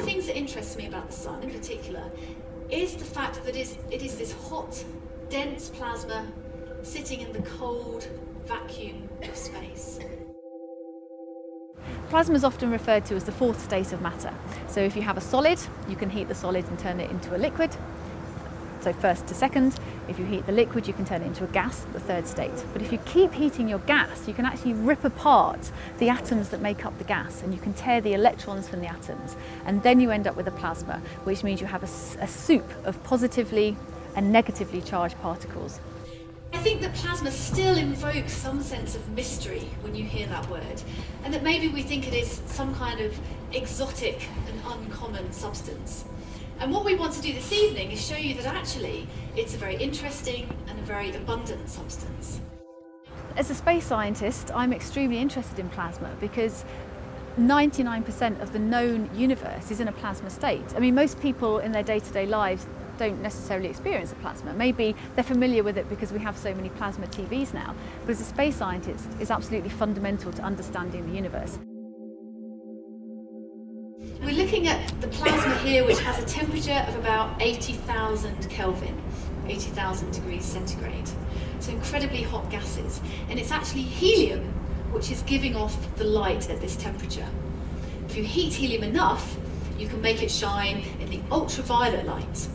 the things that interests me about the sun in particular is the fact that it is, it is this hot, dense plasma sitting in the cold vacuum of space. Plasma is often referred to as the fourth state of matter. So if you have a solid, you can heat the solid and turn it into a liquid. So first to second, if you heat the liquid, you can turn it into a gas, the third state. But if you keep heating your gas, you can actually rip apart the atoms that make up the gas and you can tear the electrons from the atoms. And then you end up with a plasma, which means you have a, a soup of positively and negatively charged particles. I think that plasma still invokes some sense of mystery when you hear that word, and that maybe we think it is some kind of exotic and uncommon substance. And what we want to do this evening is show you that actually it's a very interesting and a very abundant substance. As a space scientist, I'm extremely interested in plasma because 99% of the known universe is in a plasma state. I mean, most people in their day-to-day -day lives don't necessarily experience a plasma. Maybe they're familiar with it because we have so many plasma TVs now, but as a space scientist, it's absolutely fundamental to understanding the universe. We're looking at the plasma here which has a temperature of about 80,000 Kelvin, 80,000 degrees centigrade. So incredibly hot gases. And it's actually helium which is giving off the light at this temperature. If you heat helium enough, you can make it shine in the ultraviolet light.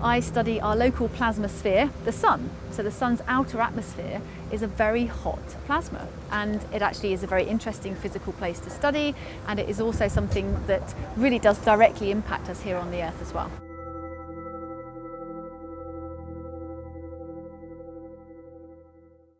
I study our local plasma sphere, the sun. So the sun's outer atmosphere is a very hot plasma and it actually is a very interesting physical place to study and it is also something that really does directly impact us here on the earth as well.